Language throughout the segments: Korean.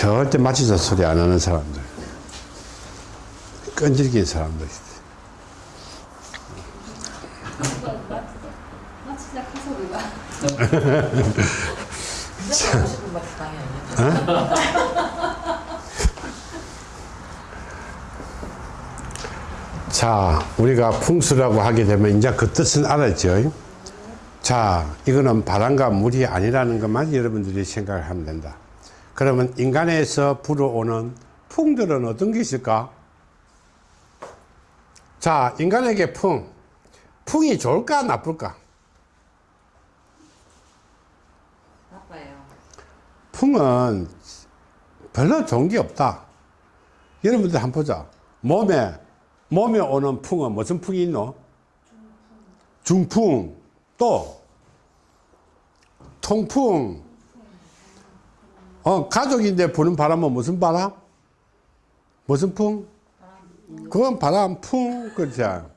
절대 마취자 소리 안 하는 사람들. 끈질긴 사람들. 아니야. 자, 우리가 풍수라고 하게 되면 이제 그 뜻은 알았죠. 자, 이거는 바람과 물이 아니라는 것만 여러분들이 생각을 하면 된다. 그러면 인간에서 불어오는 풍들은 어떤 게 있을까? 자, 인간에게 풍. 풍이 좋을까, 나쁠까? 나빠요. 풍은 별로 좋은 게 없다. 여러분들 한번 보자. 몸에, 몸에 오는 풍은 무슨 풍이 있노? 중풍. 또, 통풍. 어, 가족인데 부는 바람은 무슨 바람? 무슨 풍? 그건 바람, 풍, 그렇죠.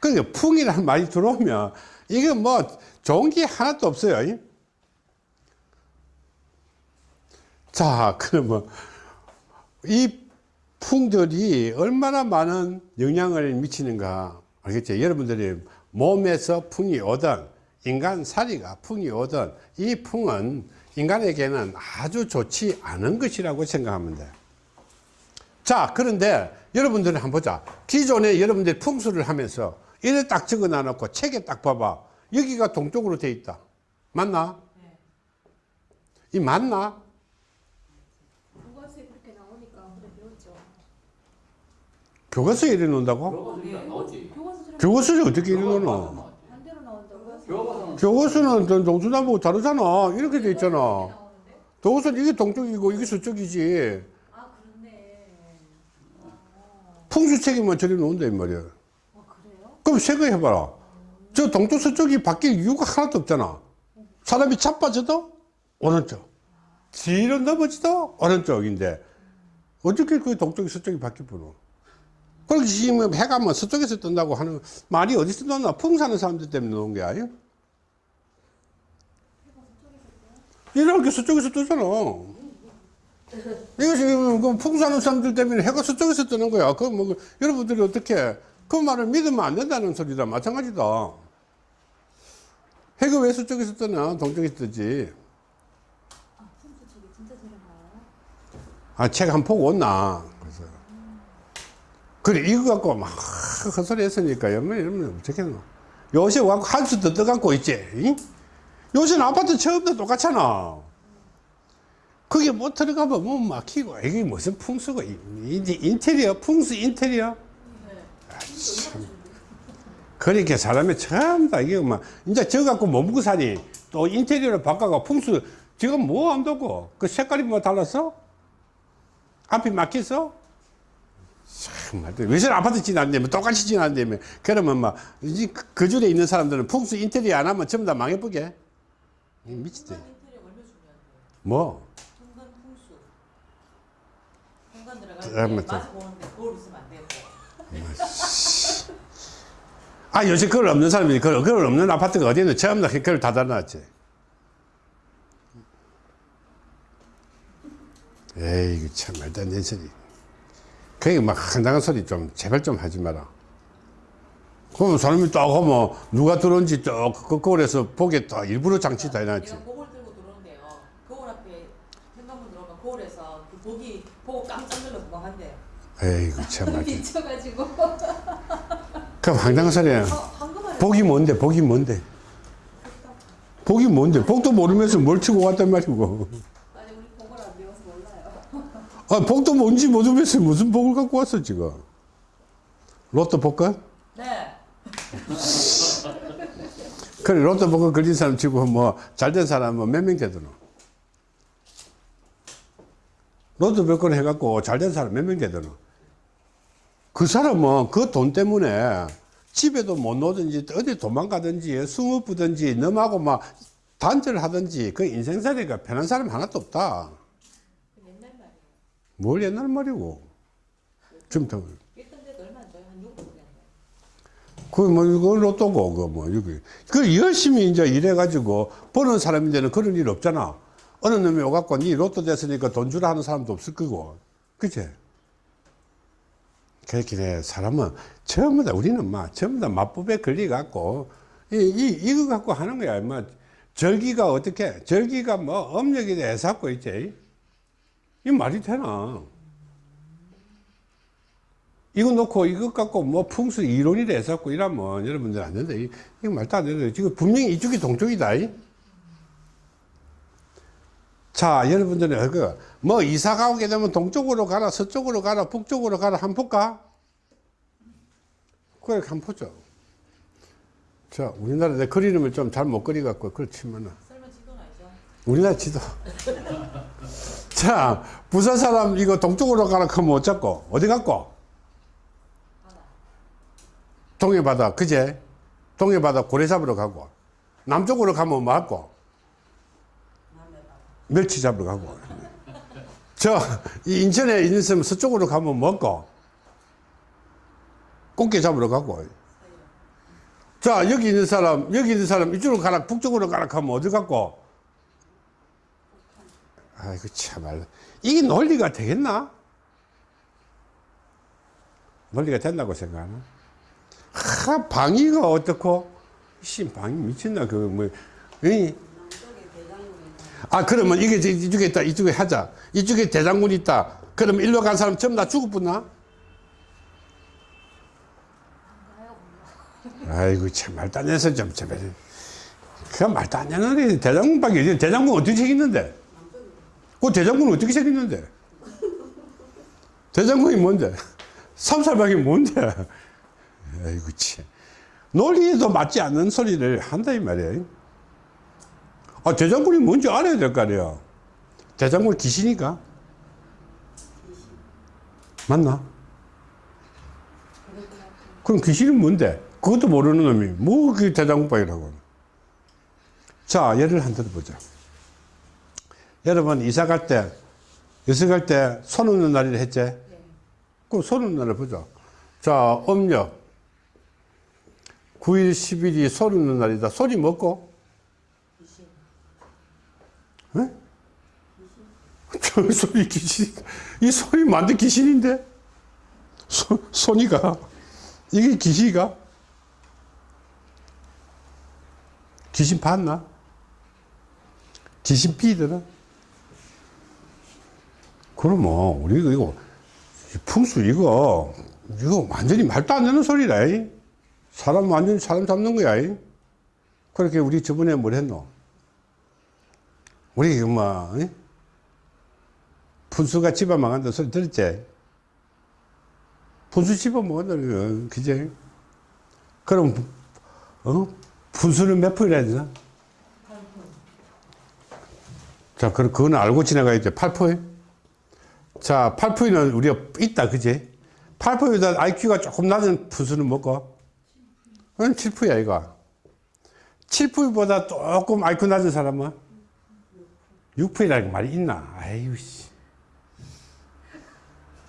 그러니까 풍이라는 말이 들어오면 이게 뭐 좋은 게 하나도 없어요. 자, 그러면 이 풍들이 얼마나 많은 영향을 미치는가 알겠죠? 여러분들이 몸에서 풍이 오든 인간 사리가 풍이 오든 이 풍은 인간에게는 아주 좋지 않은 것이라고 생각하면 돼. 자, 그런데 여러분들이 한번 보자. 기존에 여러분들이 풍수를 하면서 이래 딱 적어 놔놓고 책에 딱 봐봐. 여기가 동쪽으로 돼 있다. 맞나? 이 맞나? 교과서에 그렇게 나오니까 그래 배웠죠 교과서에 이래 놓는다고? 교과서에 교과서에 어떻게 이래 놓노? 교과서는 동서남북 다르잖아. 이렇게 돼 있잖아. 교과서는 이게 동쪽이고 이게 서쪽이지. 아 풍수책에만 저리 놓는다, 이 말이야. 아? 그럼 생각해봐라. 저 동쪽 서쪽이 바뀔 이유가 하나도 없잖아. 사람이 자빠져도 오른쪽. 뒤로 넘어지도 오른쪽인데 어떻게 그 동쪽이 서쪽이 바뀔 뻔노? 그렇게 지금 해가 뭐 서쪽에서 뜬다고 하는 말이 어디서 나나 풍사는 사람들 때문에 나온 게 아니야? 이렇게 서쪽에서 뜨잖아. 이거 지금 그 풍사하는 사람들 때문에 해가 서쪽에서 뜨는 거야. 그 뭐, 여러분들이 어떻게, 그 말을 믿으면 안 된다는 소리다. 마찬가지다. 해가 왜 서쪽에서 뜨나? 동쪽에서 뜨지. 아 책한번 보고 온나. 그래서. 그래, 이거 갖고 막 헛소리 했으니까, 여러분, 여러분, 어떻겠노? 요새 와갖고 한수 더 떠갖고 있지. 응? 요새는 아파트 처음부터 똑같잖아. 그게 못 들어가면 뭐 막히고, 이게 무슨 풍수가, 인테리어, 풍수 인테리어? 아, 참. 그렇게 사람이 처음 다 이게 막, 이제 저 갖고 뭐 먹고 사니? 또 인테리어를 바꿔가 풍수, 지금 뭐 한다고? 그 색깔이 뭐 달랐어? 앞이 막혔어? 참, 말도 왜 저런 아파트 지났는데, 똑같이 지났는데, 그러면 막, 이제 그- 그 줄에 있는 사람들은 풍수 인테리어 안 하면 전부 다 망해보게. 이 미치지. 뭐? 현관 아, 거울 있으면 안 되고. 아, 요새 그걸 없는 사람이, 그걸, 그걸 없는 아파트가 어디 있는 처음 다 그걸 다 달아놨지. 에이, 참 말도 안 되는 소리. 그게 막 황당한 소리 좀, 제발 좀 하지 마라. 그러면 사람이 딱 하면 누가 들어온지 쭉그 거울에서 보게 딱 일부러 장치 다 해놨지. 거울 들고 들어오는데요. 거울 앞에 현관문 들어오면 거울에서 그 보기 보고 깜짝 놀라 도망간대요. 에이구, 참 말도. 미쳐가지고 그럼 황당한 소리야. 어, 복이 뭔데, 복이 뭔데? 복이 뭔데? 복도 모르면서 뭘 치고 왔단 말이고. 아니 우리 복을 안 배워서 몰라요 아, 복도 뭔지 모르면서 무슨 복을 갖고 왔어, 지금. 로또 복권? 네. 그래, 로또 복권 걸린 사람 치고 뭐, 잘 된 사람은 몇 명 되더노? 로또 복권 해갖고 잘 된 사람 몇 명 되더노? 그 사람은 그 돈 때문에 집에도 못 놓든지 어디 도망가든지 숨어 부든지 넘하고 막 단절을 하든지 그 인생살이가 편한 사람 하나도 없다. 그. 뭘 옛날 말이고. 지금 더. 일단 데도 얼마 안 줘요? 한 6분 정도. 그뭐 이거 로또고 그뭐 여기 그 열심히 이제 일해가지고 버는 사람인데는 그런 일 없잖아. 어느 놈이 오갖고 니 로또 됐으니까 돈 주라 하는 사람도 없을 거고. 그치? 그렇게 돼. 사람은 전부 다, 우리는 막, 전부 다 마법에 걸려갖고, 이, 이, 이거 갖고 하는 거야. 뭐, 절기가 어떻게, 절기가 뭐, 음력이 해갖고 있지. 이 말이 되나? 이거 놓고 이것 갖고 뭐 풍수 이론이라 해갖고 이러면 여러분들 안 된다. 이- 이거 말도 안 된다. 지금 분명히 이쪽이 동쪽이다. 이. 자, 여러분들은 그, 뭐 이사 가게 되면 동쪽으로 가라, 서쪽으로 가라, 북쪽으로 가라, 한번 볼까? 그래, 한번 보죠. 자, 우리나라 내 그리름을 좀 잘 못 그리갖고, 그렇지만은. 우리나라 지도. 자, 부산 사람 이거 동쪽으로 가라 하면 못 잡고, 어디 갔고? 동해바다, 그제? 동해바다 고래 잡으러 가고, 남쪽으로 가면 뭐바 멸치 잡으러 가고. 저, 이 인천에 있으면 서쪽으로 가면 먹고, 꽃게 잡으러 가고. 자, 여기 있는 사람, 여기 있는 사람, 이쪽으로 가라, 북쪽으로 가라 하면 어디 갔고? 아이고, 참말. 이게 논리가 되겠나? 논리가 된다고 생각하나? 하, 방위가 어떻고? 씨, 방위 미쳤나, 그, 뭐, 이, 아, 그러면 이게 이쪽에 있다, 이쪽에 하자. 이쪽에 대장군이 있다. 그러면 일로 간 사람 전부 다 죽었구나? 아이고, 참, 말도 안 해서 좀, 참, 그 말도 안 되는 게 대장군밖에. 대장군 어떻게 생겼는데? 그 대장군은 어떻게 생겼는데? 대장군이 뭔데? 삼살방이 뭔데? 아이고, 참. 논리에도 맞지 않는 소리를 한다, 이 말이야. 아, 대장군이 뭔지 알아야 될 거 아니야. 대장군 귀신이가? 맞나? 그럼 귀신은 뭔데? 그것도 모르는 놈이 뭐그 대장군방이라고. 자, 예를 한 들어보자. 여러분 이사 갈 때, 이사 갈때 손 없는 날이라 했지? 그럼 손 없는 날을 보자. 자, 음력. 9일, 10일이 손 없는 날이다. 소리 먹고? 에? 저 소리 귀신, 이 소리 만든 귀신인데? 소, 소니가? 이게 귀신이가? 귀신 봤나? 귀신? 그럼 뭐, 우리 이거, 이 풍수 이거, 이거 완전히 말도 안 되는 소리라. 이. 사람 완전히 사람 잡는 거야. 이. 그렇게 우리 저번에 뭘 했노? 우리 뭐 이? 분수가 집어 망한다 소리 들었지? 분수 집어 먹었다 그제? 그럼 어? 분수는 몇 해야 되나? 자, 그럼 그거는 알고 지나가야죠. 8포. 자, 8포는 우리가 있다, 그지? 8포보다 IQ가 조금 낮은 분수는 뭐고? 그건 7포야, 이거. 7포보다 조금 IQ 낮은 사람은? 6%라는 말이 있나? 아유, 씨.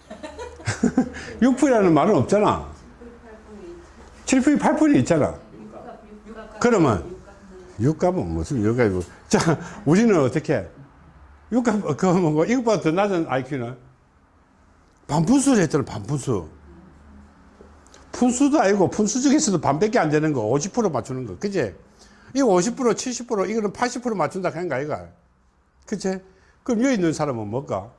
6%라는 말은 없잖아. 7%, 8%이 있잖아. 그러면, 육값은 무슨 육값이고. 자, 우리는 어떻게? 육값, 그거 뭐고, 이것보다 더 낮은 IQ는? 반분수를 했잖아, 반분수. 분수도 아니고, 분수 중에서도 반밖에 안 되는 거, 50% 맞추는 거. 그지? 이거 50%, 70%, 이거는 80% 맞춘다 하는 거 아이가? 그치? 그럼 여기 있는 사람은 뭘까?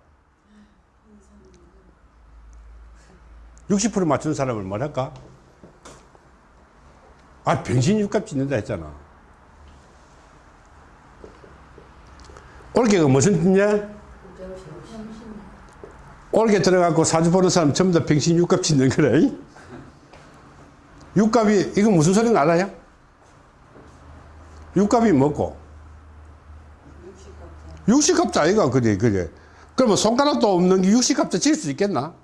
60% 맞추는 사람을 뭐랄까? 아, 병신 육값 짓는다 했잖아. 올게가 무슨 뜻이냐? 올게 들어가고 사주 보는 사람 전부 다 병신 육값 짓는 거래. 육값이, 이거 무슨 소리는 알아요? 육값이 뭐고? 육식갑자 아이가 그래 그래 그러면 손가락도 없는 게 육식갑자 질 수 있겠나?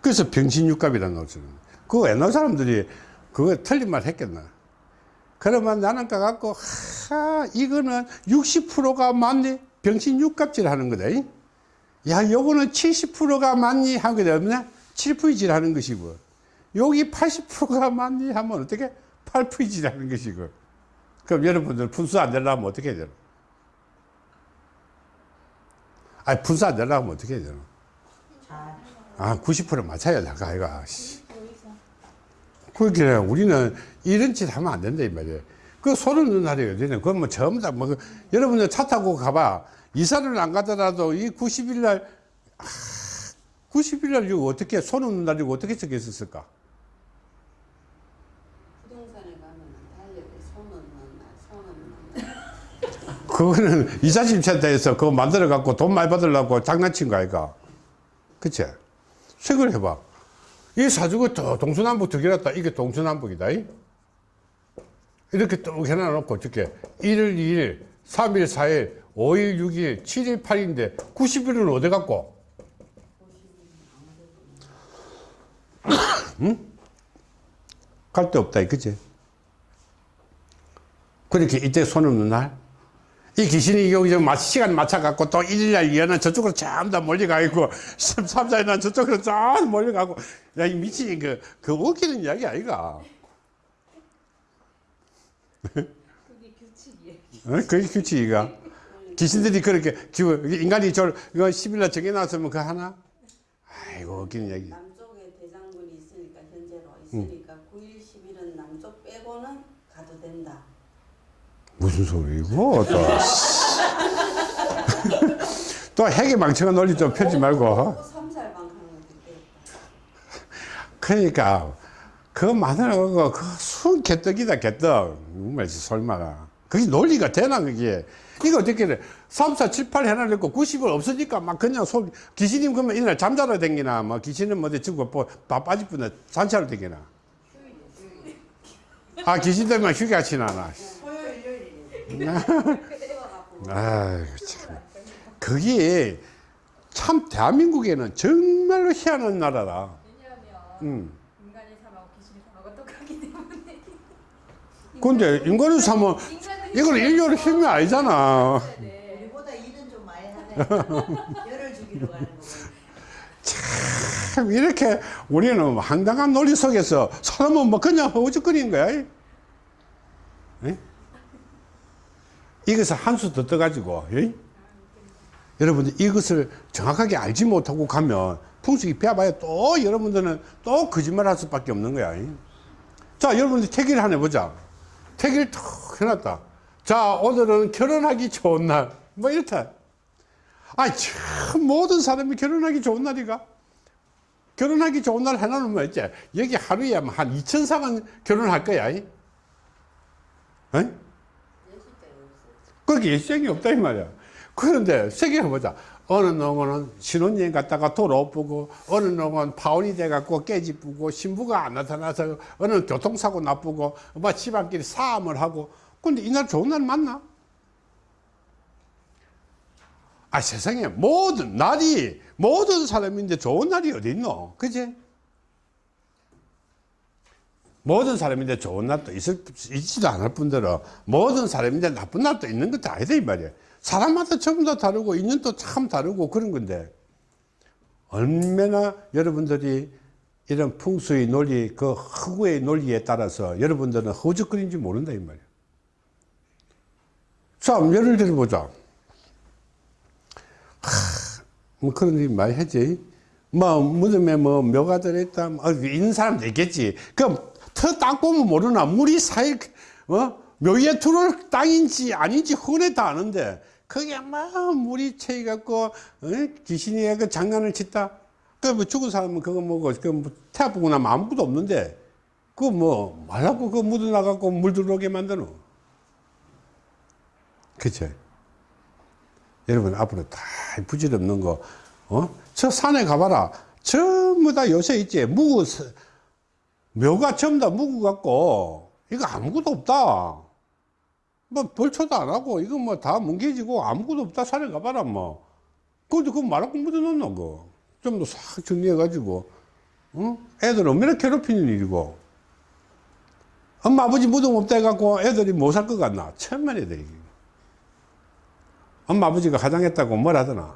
그래서 병신육갑이라는 것을 그거 옛날 사람들이 그거 틀린 말 했겠나 그러면 나는 까갖고 하 이거는 60%가 맞니? 병신육갑질 하는 거다 이? 야 요거는 70%가 맞니? 하는 게 없냐? 7%질 하는 것이고 여기 80%가 맞니? 하면 어떻게? 8%질 하는 것이고 그럼 여러분들 분수 안 되려면 어떻게 해야 되나? 아, 분산 내려면 어떻게 해야 되나? 잘. 아, 90% 맞춰야 돼, 아이가. 씨. 그렇게 우리는 이런 짓 하면 안 된다, 이 말이에요. 그 소름 넣는 날이 어디냐. 그건 뭐 전부 다, 뭐, 그 여러분들 차 타고 가봐. 이사를 안 가더라도 이 90일 날, 아, 90일 날 이거 어떻게, 소름 넣는 날 이거 어떻게 적혀 있었을까? 부동산에 가면 달력에 손 넣는 날, 손 넣는 날. 그거는 이사짐센터에서 그거 만들어 갖고 돈 많이 받으려고 장난친 거 아이가? 그치? 생각을 해봐. 이 사주가 더 동서남북 더 길었다. 이게 동서남북이다. 이? 이렇게 뚝 해놔 놓고 어떻게 1일 2일, 3일 4일, 5일 6일, 7일 8일인데 90일은 어디 갔고? 응? 갈 데 없다. 그치? 그렇게 이때 손 없는 날? 이 귀신이 여기 마 시간 맞춰갖고 또 일일날 이어는 저쪽으로 전부 다 몰려가 있고, 3, 4일날 저쪽으로 쫙 몰려가고, 야, 이 미친, 그, 그 웃기는 이야기 아이가. 그게 규칙이에요. 어? 그게 규칙이가. 귀신들이 그렇게, 인간이 저, 이거 10일날 정해놨으면 그거 하나? 아이고, 웃기는 이야기. 남쪽에 대장군이 있으니까 현재로 있으니까 9일 10일은 남쪽 빼고는 가도 된다. 무슨 소리고, 또. 또 핵의 망청한 논리 좀 펴지 말고. 그러니까 그거 만들어가고 그순 개떡이다 개떡. 정말 설마가. 그게 논리가 되나 그게? 이거 어떻게 해? 3, 4, 7, 8 해놔놓고 90을 없으니까 막 그냥 속 귀신님 그러면 이날 잠자러 댕기나 뭐 귀신은 뭐지? 지금 밥 빠질 뿐에 산차로 댕기나. 아 귀신 치나나 토요일 요일이네. 아이고 참 그게 참 대한민국에는 정말로 희한한 나라다 왜냐하면 음. 인간이 삶하고 귀신이 삶하고 똑같기 때문에. 근데 사면 인간은 이건 인류의 힘이 아니잖아 네. 우리보다 일은 좀 많이 하네. 열을 주기로 가는 거. 참 이렇게 우리는 황당한 논리 속에서 사람은 뭐 그냥 허우적거리는 거야. 이. 예? 이것을 한 수 더 떠가지고, 예? 여러분들 이것을 정확하게 알지 못하고 가면 풍수기 배워봐야 또 여러분들은 또 거짓말 할 수밖에 없는 거야. 이. 자, 여러분들 택일 하나 해보자. 택일 툭 해놨다. 자, 오늘은 결혼하기 좋은 날. 뭐 이렇다. 아, 참, 모든 사람이 결혼하기 좋은 날이가. 결혼하기 좋은 날 해놓으면 있지. 여기 하루에 뭐한 2천상은 결혼할 거야. 이? 어? 거기 예시장이 없다, 이 말이야. 그런데 세계 해보자. 어느 놈은 신혼여행 갔다가 돌아오고, 어느 놈은 파혼이 돼갖고 깨지쁘고, 신부가 안 나타나서, 어느 교통사고 나쁘고, 뭐 집안끼리 싸움을 하고, 근데 이날 좋은 날 맞나? 아, 세상에 모든 날이, 모든 사람인데 좋은 날이 어디 있노? 그지? 모든 사람인데 좋은 날도 있을, 있지도 않을 뿐더러 모든 사람인데 나쁜 날도 있는 것도 아니다, 이 말이야. 사람마다 전부 다 다르고, 인연도 참 다르고 그런 건데, 얼마나 여러분들이 이런 풍수의 논리, 그 허구의 논리에 따라서 여러분들은 허우적거리는지 모른다, 이 말이야. 자, 예를 들어보자. 뭐 그런 일 많이 했지. 뭐 무덤에 뭐 묘가 들어있다. 뭐 있는 사람도 있겠지. 그럼 터 딱 보면 모르나 물이 사이 어 묘에 들어올 땅인지 아닌지 흔해 다 아는데 그게 막 물이 채이 갖고 어? 귀신이 그 장난을 치다. 그뭐 죽은 사람은 그거 뭐고 그 태아 보고 나면 아무것도 없는데 그거 뭐 말라고 그 묻어 나갖고 물 들어오게 만드노. 그치? 여러분 앞으로 다 부질없는 거, 어? 저 산에 가봐라. 전부 다 요새 있지. 무구, 서- 묘가 전부 다 같고, 이거 아무것도 없다. 뭐 벌초도 안 하고, 이거 뭐 다 뭉개지고 아무것도 없다. 산에 가봐라, 뭐. 근데 그거 말하고 묻어놓나, 그거. 좀더 싹 정리해가지고, 어? 애들 얼마나 괴롭히는 일이고. 엄마, 아버지 무덤 없다 해갖고 애들이 못 살 것 같나? 천만에 돼, 이게. 엄마 아버지가 화장했다고 뭘 하더나?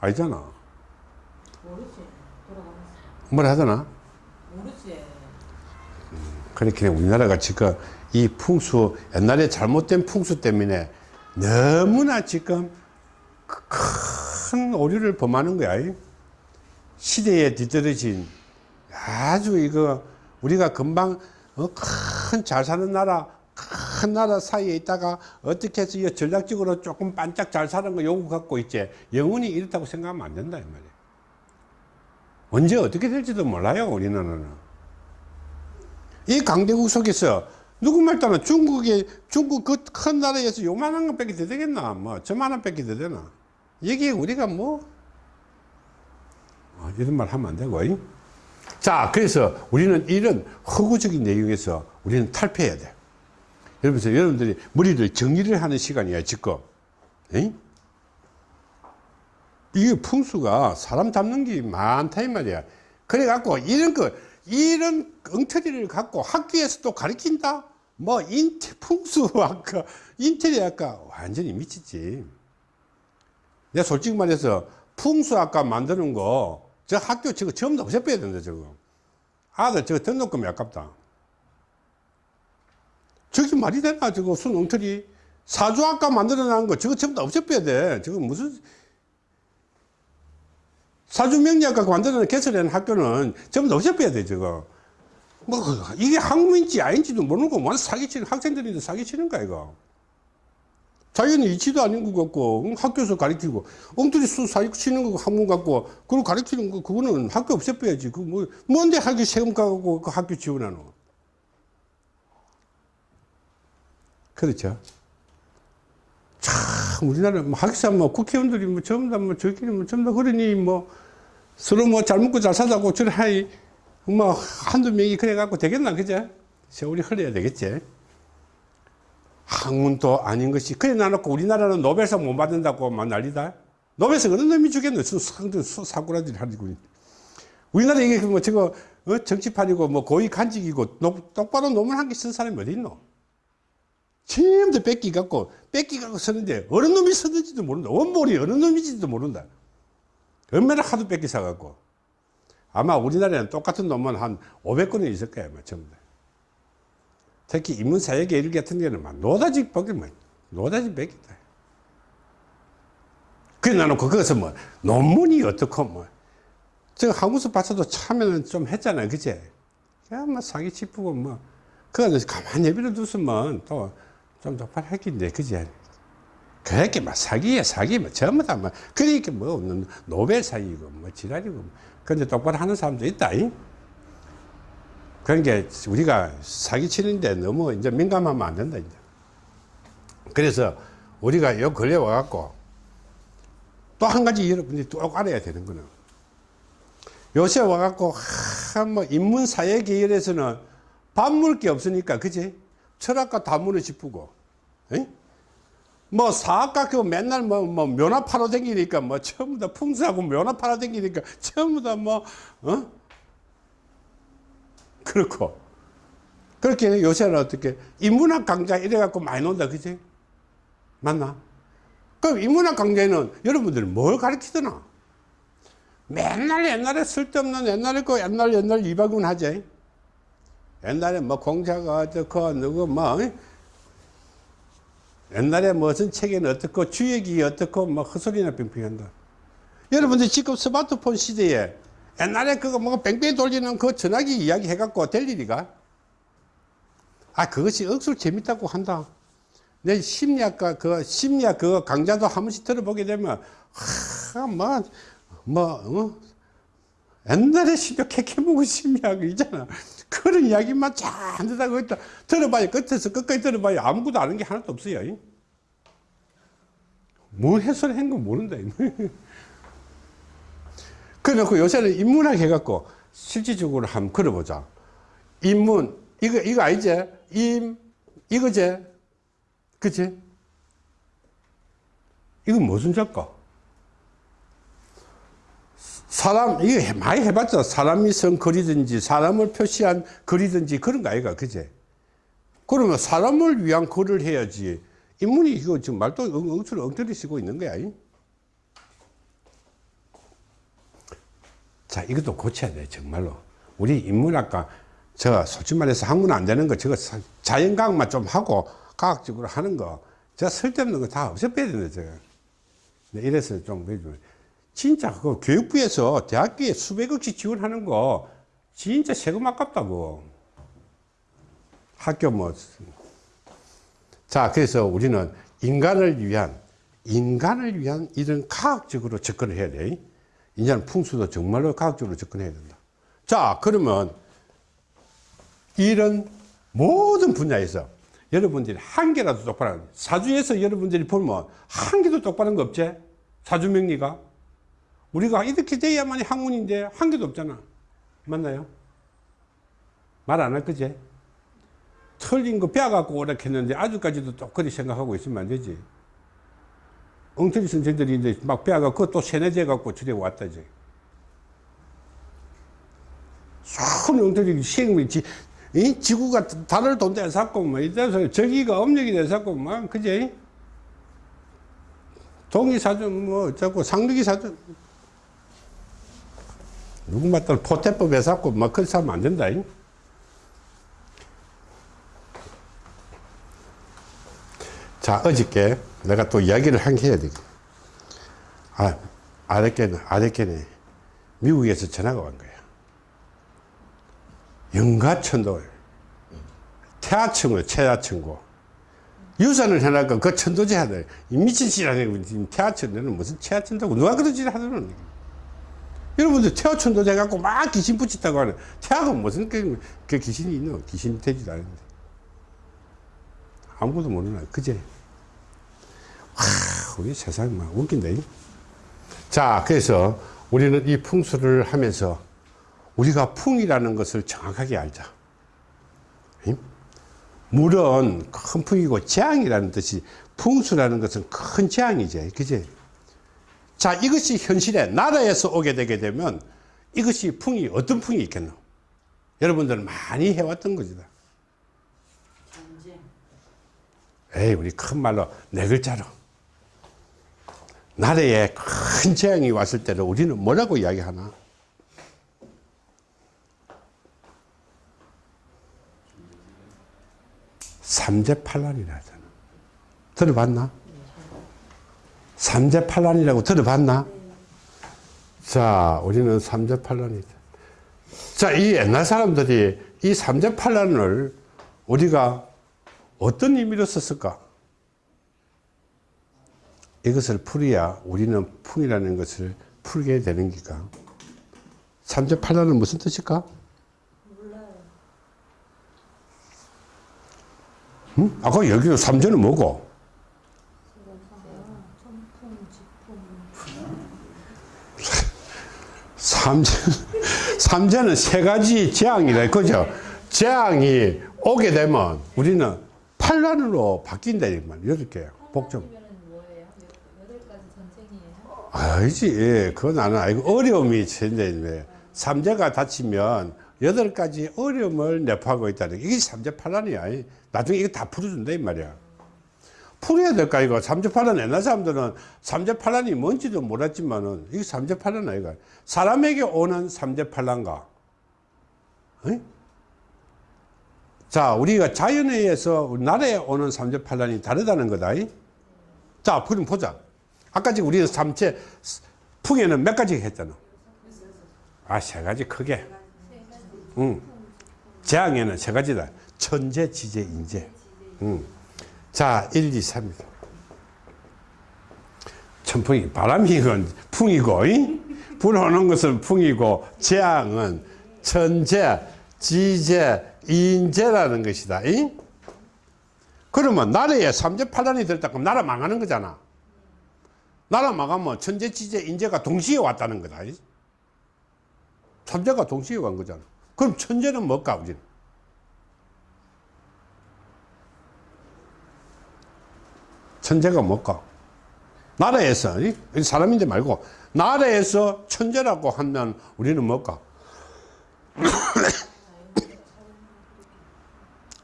알잖아. 모르지. 돌아가면서. 뭘 하더나? 그렇게 우리나라가 지금 이 풍수, 옛날에 잘못된 풍수 때문에 너무나 지금 큰큰 오류를 범하는 거야. 이. 시대에 뒤떨어진 아주 이거 우리가 금방 어, 큰잘 사는 나라 큰 나라 사이에 있다가 어떻게 해서 이 전략적으로 조금 반짝 잘 사는 거 요구 갖고 있지 영원히 이렇다고 생각하면 안 된다 이 말이야 언제 어떻게 될지도 몰라요 우리나라는 이 강대국 속에서 누구 말 따나 중국이 중국 그 큰 나라에서 요만한 것 뺏기 더 되겠나? 뭐 저만한 뺏기 더 되나? 여기 우리가 뭐 어, 이런 말 하면 안 되고. 이? 자 그래서 우리는 이런 허구적인 내용에서 우리는 탈피해야 돼. 여러분들 여러분들이 머리를 정리를 하는 시간이야 지금. 에이? 이게 풍수가 사람 잡는 게 많다 이 말이야. 그래 갖고 이런 거 이런 엉터리를 갖고 학교에서 또 가르친다? 뭐 인테 풍수 아까 인테리어 아까 완전히 미치지. 내가 솔직히 말해서 풍수학과 만드는 거 저 학교 저거 다 없애빼야 된다 저거. 아들 저거 등록금이 아깝다. 저게 말이 되나 저거 순 엉터리? 사주학과 만들어 놓은 거 저거 다 없애빼야 돼. 저거 무슨 사주명리학과 놓은 개설한 학교는 전부 다 없애빼야 돼 저거. 뭐 이게 학문인지 아닌지도 모르고 뭐 사기치는 학생들인데 사기치는 거야 이거. 자기는 이치도 아닌 것 같고 응, 학교에서 가르치고 엉터리 수 사기치는 거 학문 갖고 그걸 가르치는 거 그거는 학교 없애빼야지. 그 뭐 뭔데 학교 세금 가고 그 학교 지원하노? 그렇죠 참 우리나라 뭐 학사 뭐 국회의원들이 뭐 전부 다뭐 저기는 뭐 전부 다 그러니 뭐 서로 뭐 잘 먹고 잘 사자고 저래 하이 뭐 한두 명이 그래 갖고 되겠나 그죠 세월이 흘러야 되겠지. 학문도 아닌 것이 그래 놔놓고 우리나라는 노벨상 못 받는다고 막 난리다. 노벨상 어느 놈이 주겠노? 상들 사고라들이 하고 우리나라 이게 뭐 저거 어? 정치판이고 뭐 고위 간직이고 노- 똑바로 논문 한 개 쓴 사람이 어디 있노 전부 다 뺏기 갖고 뺏기 갖고 쓰는데 어느 놈이 쓰는지도 모른다. 원몰이 어느 놈인지도 모른다. 얼마나 하도 뺏기 사갖고. 아마 우리나라에는 똑같은 논문 한 500건은 있을 거야 뭐 전부 다. 특히 인문사회계 일 같은 경우는 막 노다지 뺏기 뭐 노다지 뺏기다. 그래 나놓고 거기서 뭐 논문이 어떻고 뭐저 한국서 봤어도 참여는 좀 했잖아요 그제? 그냥 뭐 사기 치프고 뭐. 그거 가만히 내버려 두으면 또 좀 도팔했긴데 그제 그렇게 막 사기야 사기 뭐 전부 다뭐 그러니까 뭐 없는 노벨 사기고 뭐 지랄이고 뭐. 근데 똑바로 하는 사람도 있다 이? 그러니까 우리가 사기 치는데 너무 이제 민감하면 안 된다 이제 그래서 우리가 요 근래 와갖고 또 한 가지 여러분들이 꼭 알아야 되는 거는 요새 와갖고 뭐 인문사회 계열에서는 밥 먹을 게 없으니까 그지 철학과 다문을 짚고? 뭐 사학과 그 맨날 뭐, 뭐 면허 팔아 다니니까 뭐 전부 다 풍수하고 면허 팔아 다니니까 전부 다뭐 어? 그렇고. 그렇게 요새는 어떻게 인문학 강좌 이래 갖고 많이 논다 그지 맞나? 그럼 인문학 강좌에는 여러분들 뭘 가르치더나? 맨날 옛날에 쓸데없는 옛날에 그 옛날 옛날 이박은 하지 옛날에 뭐 공자가 어떻고 누구 뭐 어? 옛날에 무슨 책에는 어떻고 주역이 어떻고 뭐 헛소리나 빙빙한다 여러분들 지금 스마트폰 시대에 옛날에 그거 뭐 뺑뺑 돌리는 그 전화기 이야기 해갖고 될 일이가 아 그것이 억수로 재밌다고 한다 내 심리학과 그 심리학 그 강좌도 한 번씩 들어보게 되면 하뭐뭐 뭐, 어? 옛날에 심리학 캐캐보고 심리학 있잖아 그런 이야기만 잔뜩 하고 있다. 들어봐야 끝에서 끝까지 들어봐야 아무것도 아는 게 하나도 없어요. 뭘 해설한 건 모른다 그래놓고 요새는 인문학 해갖고 실질적으로 한번 걸어보자. 인문 이거 이거 아니지? 임 이거지? 그치? 이건 무슨 작가 사람 이거 많이 해봤죠. 사람이 쓴 글이든지 사람을 표시한 글이든지 그런 거 아이가 그제? 그러면 사람을 위한 글을 해야지. 인문이 이거 지금 말도 엉터리 쓰고 있는 거야 이? 자 이것도 고쳐야 돼 정말로. 우리 인문학과 저 솔직히 말해서 학문 안 되는 거 저거 자연과학만 좀 하고 과학적으로 하는 거 저 쓸데없는 거 다 없애빼야 된다 저거. 네, 이래서 좀 진짜 그 교육부에서 대학교에 수백억씩 지원하는 거 진짜 세금 아깝다고. 학교 뭐. 자, 그래서 우리는 인간을 위한, 인간을 위한 이런 과학적으로 접근을 해야 돼. 이제는 풍수도 정말로 과학적으로 접근해야 된다. 자, 그러면 이런 모든 분야에서 여러분들이 한 개라도 똑바로 사주에서 여러분들이 보면 한 개도 똑바른 거 없지? 사주 명리가? 우리가 이렇게 돼야만이 학문인데 한 개도 없잖아. 맞나요? 말 안 할 거지? 틀린 거 빼갖고 오라 했는데 아직까지도 똑같이 생각하고 있으면 안 되지. 엉터리 선생들이 이제 막 빼갖고 그것도 세뇌제 갖고 저래 왔다지. 손 엉터리 시행이 지, 이 지구가 달을 돈대 샀고 뭐 이래서 저기가 업력이 돼 샀고 막 그지? 동이 사준 뭐 어쩌고 상륙이 사준 누구 맞다 포태법에 샀고 막 그렇게 하면 안 된다. 잉? 자, 어저께 내가 또 이야기를 한 게 해야 되겠 아, 아랫께는, 아랫께는 미국에서 전화가 온 거야. 영가천도, 태아천고, 태아천고. 유산을 해놨고 그 천도제 하더래. 이 미친 짓. 지금 태아천도는 무슨 태아천도고 누가 그런 짓을 하더는 여러분들 태아천도제 갖고 막 귀신 붙였다고 하는 태아가 무슨 그, 그 귀신이 있노? 귀신이 되지도 않은데. 아무것도 모르나. 그제? 와, 우리 세상 막 웃긴다. 잉? 자, 그래서 우리는 이 풍수를 하면서 우리가 풍이라는 것을 정확하게 알자. 응? 물은 큰 풍이고 재앙이라는 뜻이 풍수라는 것은 큰 재앙이지. 그지? 자, 이것이 현실에 나라에서 오게 되게 되면 이것이 풍이 어떤 풍이 있겠노? 여러분들은 많이 해왔던. 전쟁. 에이, 우리 큰 말로 네 글자로. 나라에 큰 재앙이 왔을 때를 우리는 뭐라고 이야기하나? 삼재팔란이라 하잖아. 들어봤나? 삼재팔란이라고 들어봤나? 자, 우리는 삼재팔란이다. 자, 이 옛날 사람들이 이 삼재팔란을 우리가 어떤 의미로 썼을까? 이것을 풀어야 우리는 풍이라는 것을 풀게 되는 기가. 삼재팔란은 무슨 뜻일까? 응? 아까 여기도 삼재는 뭐고? 삼재, 삼재는 세 가지 재앙이다. 그죠? 재앙이 오게 되면 우리는 팔란으로 바뀐다. 이 말. 여덟 개. 복종. 전쟁이에요? 알지. 예, 그건 나는 알고 어려움이 있는데 삼재가 닫히면 여덟 가지 어려움을 내포하고 있다는 게 이게 삼재 팔란이야. 나중에 이거 다 풀어준다 이 말이야. 풀어야 될까 이거 삼재팔란 옛날 사람들은 삼재팔란이 뭔지도 몰랐지만은 이게 삼재팔란 아이가 사람에게 오는 삼재팔란가? 자, 우리가 자연에 의해서 우리나라에 오는 삼재팔란이 다르다는 거다. 이? 자, 그럼 보자. 아까 지금 우리는 삼재 풍에는 몇 가지 했잖아. 아, 세 가지 크게. 응. 재앙에는 세 가지다. 천재, 지재, 인재. 응. 자, 1, 2, 3입니다. 천풍이, 바람이 건 풍이고, 이? 불어오는 것은 풍이고, 재앙은 천재, 지재, 인재라는 것이다. 이? 그러면 나라에 삼재팔란이 들었다 그럼 나라 망하는 거잖아. 나라 망하면 천재, 지재, 인재가 동시에 왔다는 거다. 이? 삼재가 동시에 간 거잖아. 그럼 천재는 뭘까, 우리는? 천재가 뭘까? 나라에서, 이? 사람인데 말고, 나라에서 천재라고 하면 우리는 뭘까?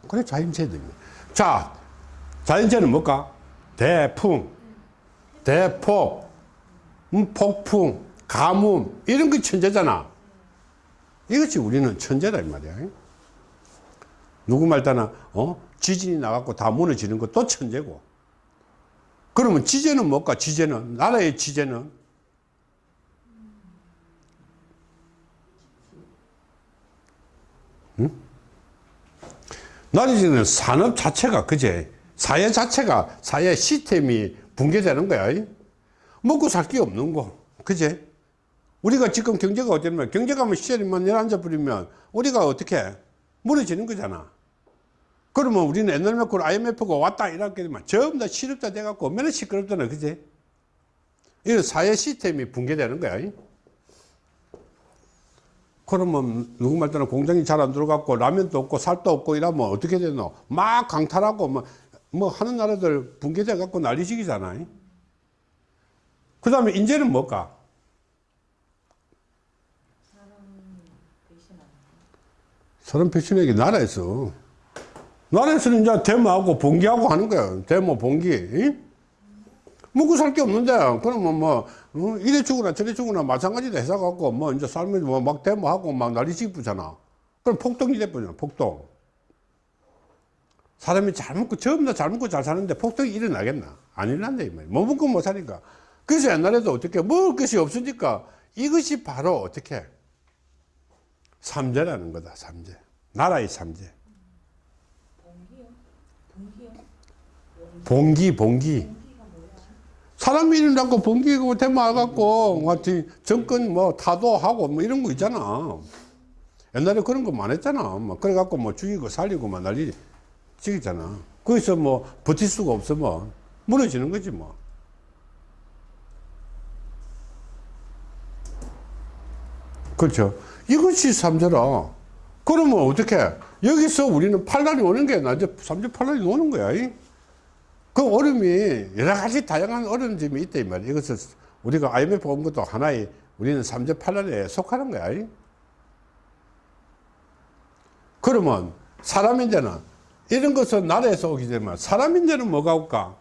그래, 자연재입니다. 자, 자연재는 뭘까? 대풍, 대폭, 음, 폭풍, 가뭄, 이런 게 천재잖아. 이것이 우리는 천재다, 이 말이야. 누구 말 따나, 어? 지진이 나갖고 다 무너지는 것도 천재고. 그러면 지제는 뭘까? 지제는? 나라의 지제는? 응? 나중에는 산업 자체가 그제? 사회 자체가 사회 시스템이 붕괴되는 거야. 먹고 살 게 없는 거. 그제? 우리가 지금 경제가 어쩌면 경제가면 시절이만 열앉아 버리면 우리가 어떻게 무너지는 거잖아. 그러면 우리는 옛날 몇고 IMF가 왔다 이렇게 되면 전부 다 실업자 돼갖고 얼마나 시끄럽잖아. 그제 이런 사회 시스템이 붕괴되는 거야. 그러면 누구 말 따라 공장이 잘 안 들어갔고 라면도 없고 살도 없고 이러면 어떻게 되노? 막 강탈하고 뭐, 뭐 하는 나라들 붕괴돼 갖고 난리지기잖아. 그 다음에 인제는 뭘까? 사람 배신하기 나라에서 나라에서는 이제 데모하고 봉기하고 하는 거야. 데모 봉기. 이? 먹고 살 게 없는데. 그러면 뭐 어, 이래 죽으나 저래 죽으나 마찬가지다 해서 갖고 뭐 이제 살면서 뭐막 데모하고 막 난리지 부잖아. 그럼 폭동이 돼버잖아 폭동. 사람이 잘 먹고 다잘 먹고 잘 사는데 폭동이 일어나겠나? 안 일어난다 이 말이야. 뭐 먹고 못 사니까. 그래서 옛날에도 어떻게 먹을 것이 없으니까 이것이 바로 어떻게? 삼재라는 거다 삼재. 나라의 삼재 봉기요? 봉기요? 봉기 봉기. 사람이 일어나고 봉기고 대마갖고 뭐 정권 뭐 타도하고 뭐 이런 거 있잖아. 옛날에 그런 거 많았잖아. 뭐 그래갖고 뭐 죽이고 살리고 막 난리 지기잖아. 거기서 뭐 버틸 수가 없으면 무너지는 거지 뭐. 그렇죠. 이것이 삼재라 그러면 어떻게? 여기서 우리는 판단이 오는 게 나이제 삼재 판단이 오는 거야 이? 그 얼음이 여러 가지 다양한 얼음 점이 있다 이 말이야 이것을 우리가 IMF 온 것도 하나의 우리는 삼재 판단에 속하는 거야 이? 그러면 사람 인재는 이런 것은 나라에서 오기 때문에 사람 인재는 뭐가 올까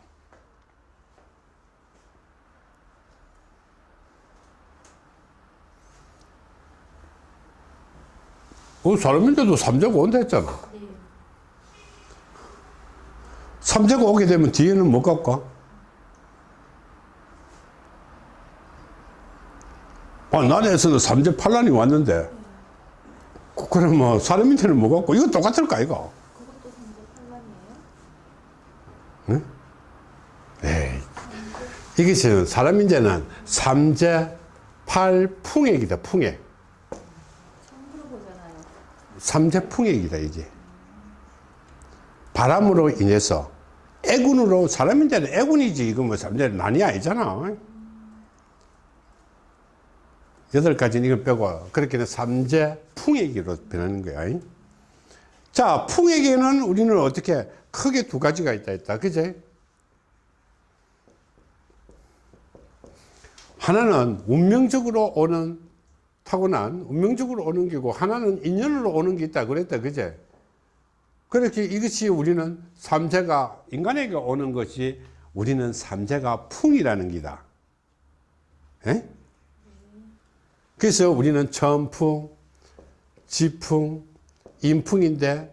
그 사람인데도 삼재가 온다 했잖아. 삼재가 오게 되면 뒤에는 뭐 갈까? 아, 나라에서는 삼재 판란이 왔는데, 그- 사람인데는 뭐 같고, 이거 똑같을까, 이거? 그것도 삼재 판란이에요? 에이. 이것은 사람 인재는 삼재 팔풍액이다, 풍액. 들어보잖아요. 삼재 풍액이다 이게 바람으로 인해서 애군으로 사람인데는 애군이지. 이거 뭐 삼재는 난이 아니잖아. 여덟 가지는 이걸 빼고 그렇게는 삼재풍액으로 변하는 거야. 자 풍액에는 우리는 어떻게 크게 두 가지가 있다 했다. 그제? 하나는 운명적으로 오는 타고난 운명적으로 오는 게고 하나는 인연으로 오는 게 있다 그랬다. 그제 그렇게 이것이 우리는 삼재가 인간에게 오는 것이 우리는 삼재가 풍이라는 기다. 에? 그래서 우리는 천풍 지풍 인풍인데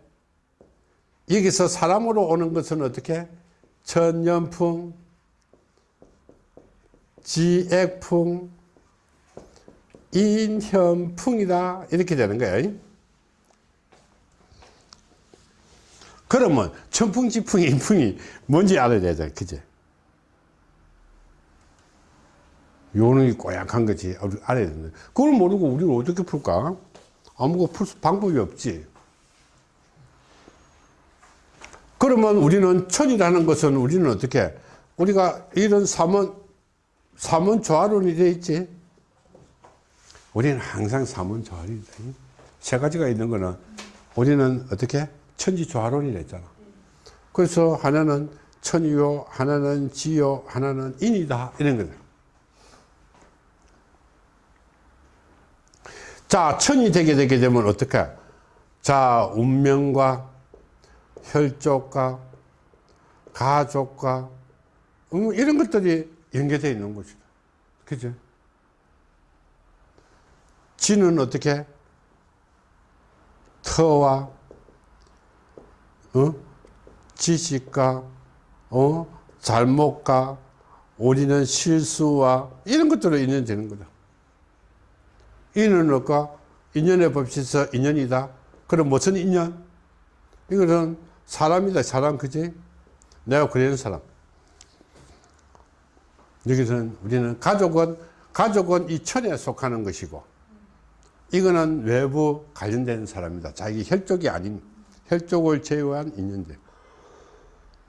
여기서 사람으로 오는 것은 어떻게? 천년풍 지액풍 인현풍이다. 이렇게 되는 거예요 그러면 천풍지풍 인풍이 뭔지 알아야 되잖아 그제? 요놈이 꼬약한 거지 알아야 되는데. 그걸 모르고 우리가 어떻게 풀까? 아무것도 풀 수- 방법이 없지. 그러면 우리는 천이라는 것은 우리는 어떻게 우리가 이런 삼원 삼원 조화론이 되어 있지? 우리는 항상 삼원 조화론이다. 세 가지가 있는 거는 우리는 어떻게 천지조화론이 됐잖아. 그래서 하나는 천이요, 하나는 지요, 하나는 인이다. 이런 거다. 자, 천이 되게 되게 되면 어떻게? 자, 운명과 혈족과 가족과 음, 이런 것들이 연계되어 있는 것이다. 그죠? 지는 어떻게? 터와, 어? 지식과, 어? 잘못과, 우리는 실수와, 이런 것들로 인연되는 거다. 인은 어까? 인연의 법칙에서 인연이다. 그럼 무슨 인연? 이거는 사람이다, 사람, 그지? 내가 그리는 사람. 여기서는 우리는 가족은, 가족은 이 천에 속하는 것이고, 이거는 외부 관련된 사람이다. 자기 혈족이 아닌, 혈족을 제외한 인연들.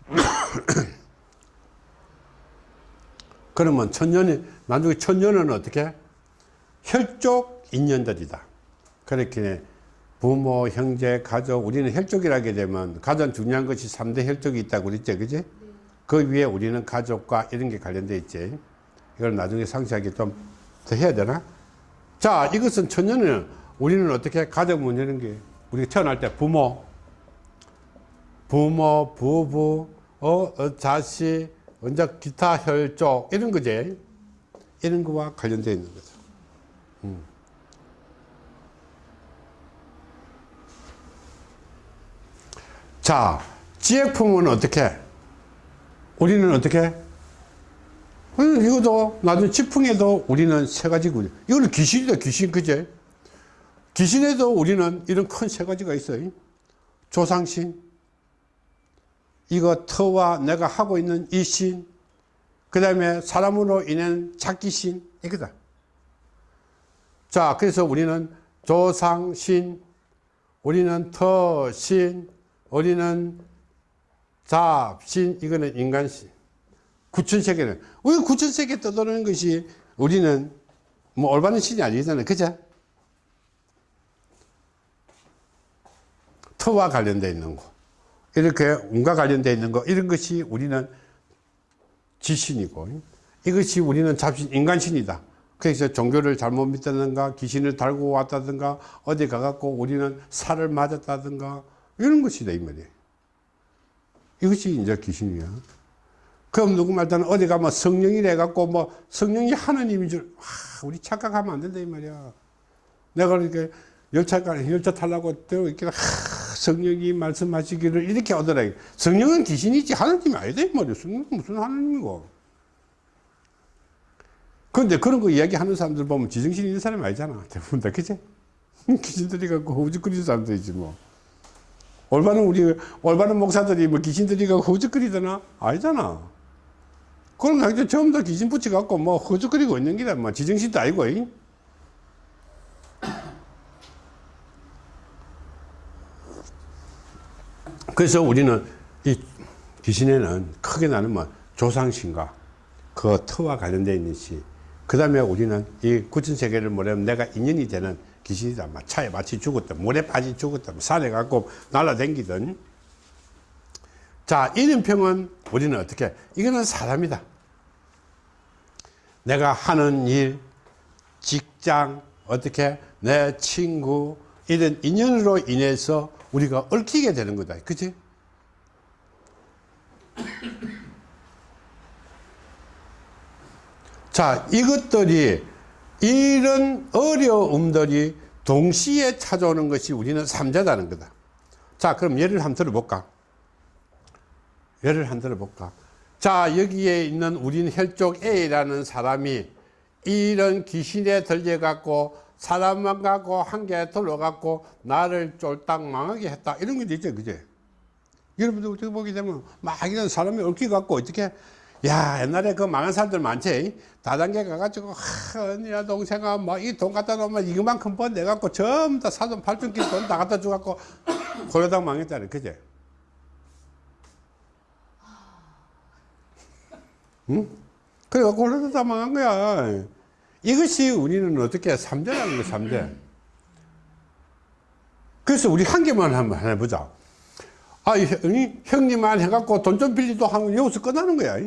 그러면 천년이, 나중에 천년은 어떻게? 혈족 인연들이다. 그렇게 부모, 형제, 가족, 우리는 혈족이라게 되면 가장 중요한 것이 3대 혈족이 있다고 그랬죠. 그지? 그 위에 우리는 가족과 이런 게 관련돼 있지. 이걸 나중에 상세하게 좀 더 해야 되나? 자, 이것은 천년은 우리는 어떻게 가족 문제는 게 우리가 태어날 때 부모, 부모, 부부, 어, 어, 자식, 언제 기타 혈족 이런 거지. 이런 거와 관련되어 있는 거죠. 음. 자, 지혜품은 어떻게? 우리는 어떻게? 음, 이것도 나중에 지풍에도 우리는 세 가지고 이거는 귀신이다 귀신 그제? 귀신에도 우리는 이런 큰 세 가지가 있어요. 조상신, 이거 터와 내가 하고 있는 이 신, 그 다음에 사람으로 인한 작기신, 이거다. 자, 그래서 우리는 조상신, 우리는 터신, 우리는 잡신, 이거는 인간신. 구천세계는, 왜 구천세계 떠도는 것이 우리는 뭐 올바른 신이 아니잖아요. 그죠? 터와 관련되어 있는 거. 이렇게 운과 관련되어 있는 거 이런 것이 우리는 지신이고 이것이 우리는 잡신 인간신이다. 그래서 종교를 잘못 믿다든가 귀신을 달고 왔다든가 어디 가갖고 우리는 살을 맞았다든가 이런 것이다 이 말이에요. 이것이 이제 귀신이야. 그럼 누구 말따는 어디 가면 성령이래 갖고 뭐 성령이 하나님인 줄 와, 우리 착각하면 안 된다 이 말이야. 내가 이렇게 열차가 열차 타려고 이렇게 하, 성령이 말씀하시기를 이렇게 하더라. 성령은 귀신이지 하나님이 아니다 이 말이야. 성령은 무슨 하나님이고. 그런데 그런 거 이야기하는 사람들 보면 지정신 있는 사람이 아니잖아. 대부분 다 그치? 귀신들이 갖고 허우적거리는 사람들이지 뭐. 올바른 우리 올바른 목사들이 뭐 귀신들이 갖고 허우적거리더나 아니잖아. 거 그냥 전부 다 귀신 붙여갖고 뭐 허우적거리고 있는 게다 뭐 지정신도 아니고. 이? 그래서 우리는 이 귀신에는 크게 나누면 조상신과 그 터와 관련되어 있는 시, 그 다음에 우리는 이 구천세계를 뭐냐면 내가 인연이 되는 귀신이다. 막 차에 마치 죽었다. 물에 빠지 죽었다. 산에 갖고 날아다니든. 자, 이름평은 우리는 어떻게? 이거는 사람이다. 내가 하는 일, 직장, 어떻게? 내 친구, 이런 인연으로 인해서 우리가 얽히게 되는 거다. 그치? 자, 이것들이, 이런 어려움들이 동시에 찾아오는 것이 우리는 삼자다는 거다. 자, 그럼 예를 한번 들어볼까? 예를 한번 들어볼까? 자, 여기에 있는 우린 혈족 A라는 사람이 이런 귀신에 들려갖고 사람만 갖고 한개 들어갖고 나를 쫄딱 망하게 했다. 이런 게 있죠. 그제? 여러분들 어떻게 보게 되면 막 이런 사람이 얽혀갖고 어떻게 야 옛날에 그 망한 사람들 많지 다단계 가가지고 하 언니야 동생아 뭐 이 돈 갖다 놓으면 이만큼 번 내갖고 전부 다 사돈 팔뚝길 돈 다 갖다 줘갖고 고려당 망했다는 그제? 응? 그래갖고 고려당 다 망한 거야 이것이 우리는 어떻게 삼재라는 거 삼재. 그래서 우리 한 개만 한번 해보자. 아, 형님만 해갖고 돈 좀 빌리도 하면 여기서 끝나는 거야.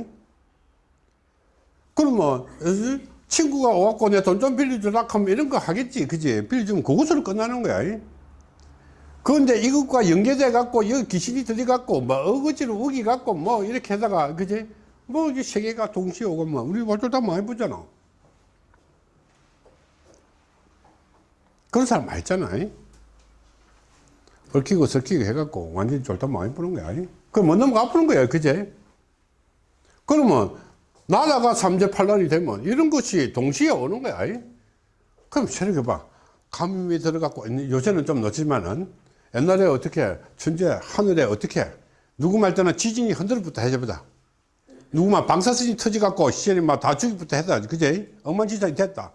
그러면 친구가 와갖고 내 돈 좀 빌려주라 하면 이런 거 하겠지. 그지? 빌려주면 그것으로 끝나는 거야. 그런데 이것과 연계돼 갖고 여기 귀신이 들어갖고 뭐 어거지로 우기 갖고 뭐 이렇게 하다가 그지? 뭐 이제 세계가 동시에 오고 뭐 우리 어쩌다 많이 보잖아. 그런 사람 많이 있잖아. 얽히고 설키고 해갖고 완전히 쫄딱 많이 부는 거야. 그럼 못 넘어가 아프는 거야. 그제? 그러면 나라가 삼재팔란이 되면 이런 것이 동시에 오는 거야. 그럼 생각해봐. 감염이 들어갖고, 요새는 좀 늦지만은, 옛날에 어떻게 천재 하늘에 어떻게 누구 말 때는 지진이 흔들부터 해줘보다 누구만 방사선이 터져갖고 시절이 막 다 죽이부터 했다 그제 엉망진창이 됐다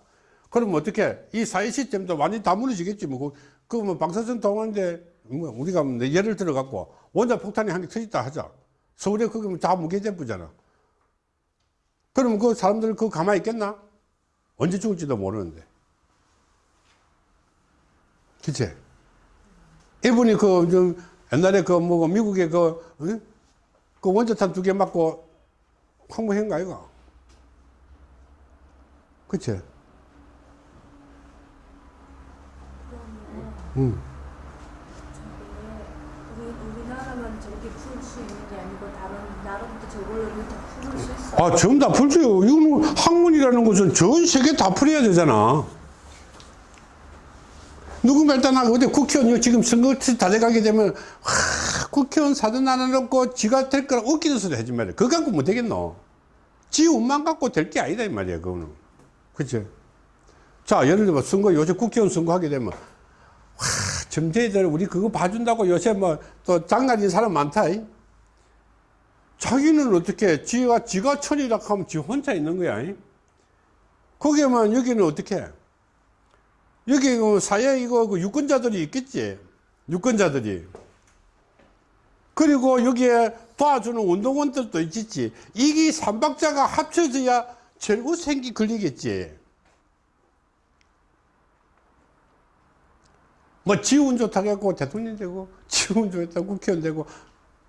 그러면 어떻게? 이 사회 시스템도 완전히 다 무너지겠지 뭐. 그뭐 방사선 동하는데 뭐 우리가 뭐 예를 들어 갖고 원자 폭탄이 한 개 터졌다 하자. 서울에 그게 뭐다 무게제부잖아. 그러면 그 사람들 그 가만히 있겠나? 언제 죽을지도 모르는데. 그치? 일본이 그, 좀 옛날에 그, 뭐, 미국에 그, 응? 그 원자탄 두 개 맞고 항모한 거 아이가? 그치? 우리 우리나라만 저렇게 풀 수 있는 게 아니고 다른 저걸로 이렇게 풀을 수 있어. 아, 전부 다 풀죠. 이거는 학문이라는 것은 전 세계 다 풀어야 되잖아. 누군가 일단 나 어디 국회의원 지금 선거 다 돼가게 되면 하, 국회의원 사전 하나 놓고 지가 될 거라 웃기는 소리 하지 말이야. 그거 갖고 못 되겠노. 지 운만 갖고 될 게 아니다 이 말이야 그거는. 그치? 자 예를 들어 선거 요새 국회의원 선거 하게 되면 와 점쟁이들 우리 그거 봐준다고 요새 뭐 또 장난인 사람 많다. 이. 자기는 어떻게 지가 지가 천이라 하면 지 혼자 있는 거야. 이. 거기에만 여기는 어떻게? 여기 그 사회 이거 그 유권자들이 있겠지. 유권자들이. 그리고 여기에 도와주는 운동원들도 있겠지. 이게 삼박자가 합쳐져야 결국 생기 걸리겠지. 뭐 지운 좋다고 대통령 되고 지운 좋다고 국회의원 되고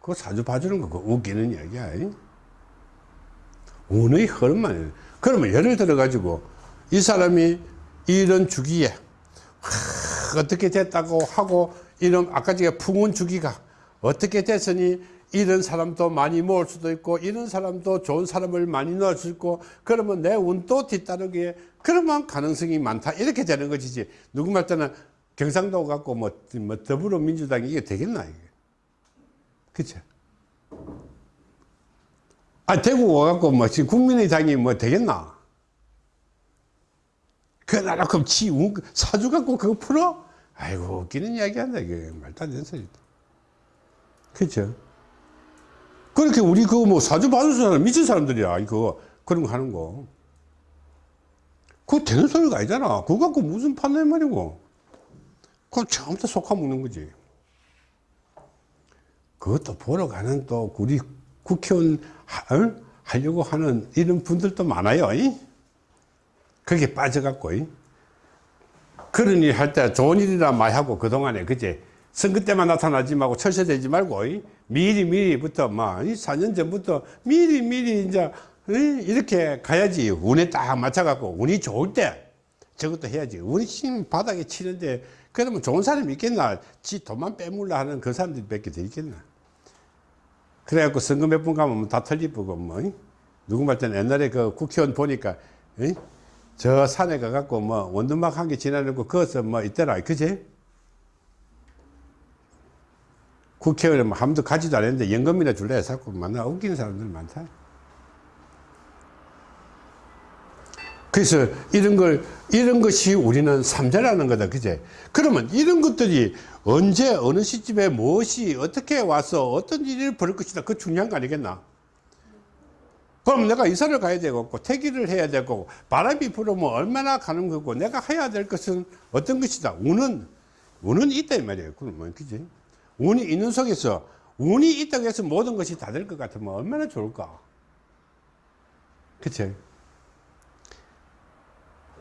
그거 사주 봐주는 거 그거 웃기는 이야기야. 이? 운의 흐름만. 그러면 예를 들어 가지고 이 사람이 이런 주기에 하, 어떻게 됐다고 하고 이런 아까 제가 풍운 주기가 어떻게 됐으니 이런 사람도 많이 모을 수도 있고 이런 사람도 좋은 사람을 많이 넣을 수 있고 그러면 내 운도 뒤따르기에 그러면 가능성이 많다 이렇게 되는 것이지 누구 말 때는 경상도 갖고 뭐, 뭐 더불어민주당이 이게 되겠나 이게? 그치 아 대구 와갖고 뭐 지금 국민의당이 뭐 되겠나? 그 나라 그럼 지 운- 사주 갖고 그거 풀어? 아이고 웃기는 이야기 한다 이게. 말도 안 되는 소리다 그죠 그렇게 우리 그거 뭐 사주 받은 사람 미친 사람들이야 이거. 그런 거 하는 거. 그거 되는 소리가 아니잖아. 그거 갖고 무슨 판단 말이고 그건 처음부터 속아 먹는 거지 그것도 보러 가는 또 우리 국회의원 하, 어? 하려고 하는 이런 분들도 많아요 이? 거기에 빠져갖고 이? 그런 일 할 때 좋은 일이라 많이 하고 그동안에 그제 선거 때만 나타나지 말고 철새되지 말고 이? 미리 미리부터 막 4년 전부터 미리 미리 이제 이? 이렇게 가야지 운에 딱 맞춰갖고 운이 좋을 때 저것도 해야지 운이 지금 바닥에 치는데 그러면 좋은 사람이 있겠나? 지 돈만 빼물라 하는 그 사람들이 밖에 더 있겠나? 그래갖고 선거 몇 번 가면 다 털리쁘고 뭐 이? 누구 말 때는 옛날에 그 국회의원 보니까 이? 저 산에 가갖고 뭐 원두막 한 개 지나는 거 그것은 뭐 있더라. 그지 국회의원 뭐 아무도 가지도 않았는데 연금이나 줄래? 자꾸 만나 웃기는 사람들 많다 그래서 이런 걸 이런 것이 우리는 삼자라는 거다. 그제? 그러면 이런 것들이 언제 어느 시점에 무엇이 어떻게 와서 어떤 일이 벌을 것이다. 그 중요한 거 아니겠나? 그럼 내가 이사를 가야 되고 퇴기를 해야 되고 바람이 불으면 얼마나 가는 거고 내가 해야 될 것은 어떤 것이다? 운은 운은 있다 이 말이에요. 그러면 그지 운이 있는 속에서 운이 있다고 해서 모든 것이 다 될 것 같으면 얼마나 좋을까? 그치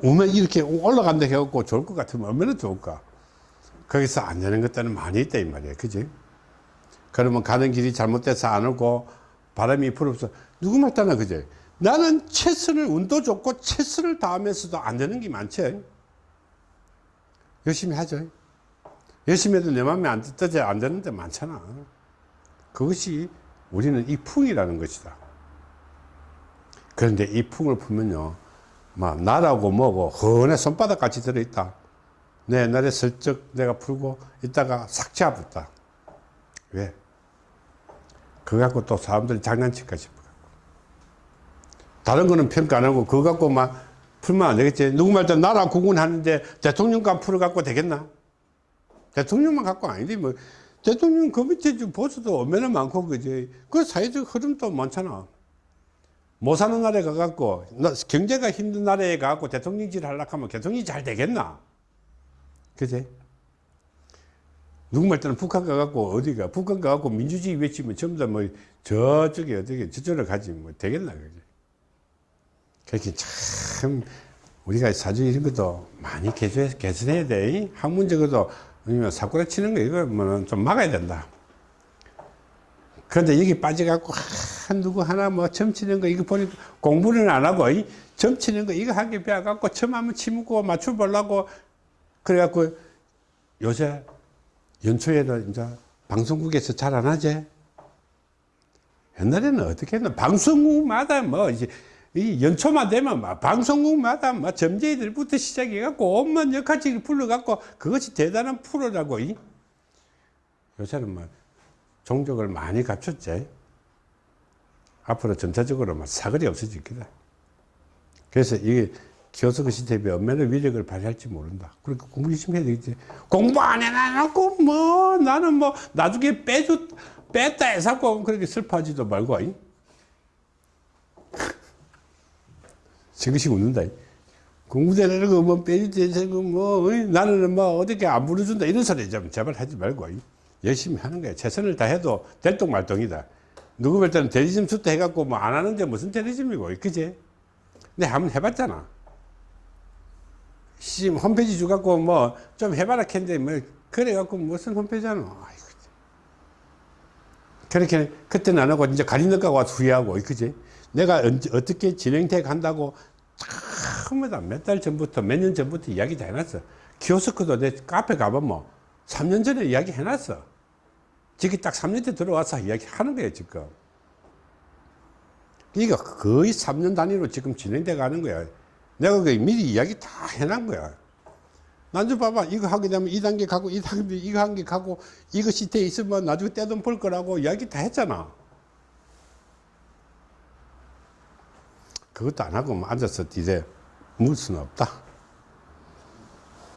오면 이렇게 올라간다 해갖고 좋을 것 같으면 얼마나 좋을까? 거기서 안 되는 것들은 많이 있다 이 말이야 그지? 그러면 가는 길이 잘못돼서 안 오고 바람이 불어서 누구 말따나 그제 나는 최선을 운도 좋고 최선을 다하면서도 안 되는 게 많지. 열심히 하죠 열심히 해도 내 마음에 안 뜨지 안 되는 데 많잖아. 그것이 우리는 이 풍이라는 것이다. 그런데 이 풍을 풀면요 막 나라고 뭐고 헌해 손바닥 같이 들어있다. 내 옛날에 슬쩍 내가 풀고 있다가 싹 잡았다. 왜? 그거 갖고 또 사람들이 장난칠까 싶어 다른 거는 평가 안 하고 그거 갖고 막 풀면 안 되겠지. 누구 말때 나라 구군하는데 대통령감 풀어 갖고 되겠나? 대통령만 갖고 아닌데 뭐. 대통령 그 밑에 좀 보수도 얼마나 많고 그지. 그 사회적 흐름도 많잖아 못 사는 나라에 가갖고 나- 경제가 힘든 나라에 가갖고 대통령질 하려고 하면 대통령이 잘 되겠나 그지 누구 말 때는 북한 가갖고 어디가 북한 가갖고 민주주의 외치면 전부 다 뭐 저쪽에 어디게 저쪽으로 가지 뭐 되겠나 그지 그렇게 참 우리가 사주 이런 것도 많이 개선해야 돼. 학문적으로도 아니면 사고라 치는 거 이거 뭐좀 막아야 된다. 그런데 여기 빠져갖고 한 누구 하나 뭐 점치는 거 이거 보니까 공부는 안 하고 이 점치는 거 이거 한개 배워갖고 점 한번 치묻고 맞춰 보려고 그래갖고 요새 연초에도 이제 방송국에서 잘 안 하지. 옛날에는 어떻게 했나 방송국마다 뭐 이제 이 연초만 되면 막 방송국마다 막 점쟁이들부터 시작해갖고 온갖 역할직을 불러갖고 그것이 대단한 프로라고 이 요새는 뭐 종족을 많이 갖췄지 앞으로 전체적으로 막 사거리 없어질 거다 그래서 이게 교섭 시스템이 얼마나 위력을 발휘할지 모른다 그러니까 공부 열심히 해야 되겠지 공부 안 해놔놓고 뭐 나는 뭐 나중에 빼주 뺐다 해서 그렇게 슬퍼하지도 말고 이. 지그시 웃는다. 이. 공부대라는 거뭐 빼주지, 뭐, 어이, 나는 뭐 어떻게 안 불러준다. 이런 소리 좀 제발 하지 말고, 이. 열심히 하는 거야. 최선을 다해도 될똥말똥이다. 누구 볼 때는 대리점 수도 해갖고 뭐 안 하는데 무슨 대리점이고, 그지? 근데 한번 해봤잖아. 씨, 홈페이지 주갖고 뭐 좀 해봐라 했는데 뭐, 그래갖고 무슨 홈페이지 하노. 아이고. 그렇게 그때는 안 하고 이제 가리니까 와서 후회하고, 그지? 내가 언제, 어떻게 진행돼 간다고 처음에다 몇 달 전부터 몇 년 전부터 이야기 다 해놨어. 키오스크도 내 카페 가보면 뭐 3년 전에 이야기 해놨어. 지금 딱 3년 때 들어와서 이야기 하는 거예요, 지금. 이거 거의 3년 단위로 지금 진행돼 가는 거야. 내가 그 미리 이야기 다 해놓은 거야. 나중 봐봐. 이거 하게 되면 2단계 가고, 2단계, 이거 한 개 가고, 이거 시트에 있으면 나중에 떼돈 벌 거라고 이야기 다 했잖아. 그것도 안 하고 뭐 앉아서 뒤에 물 수는 없다.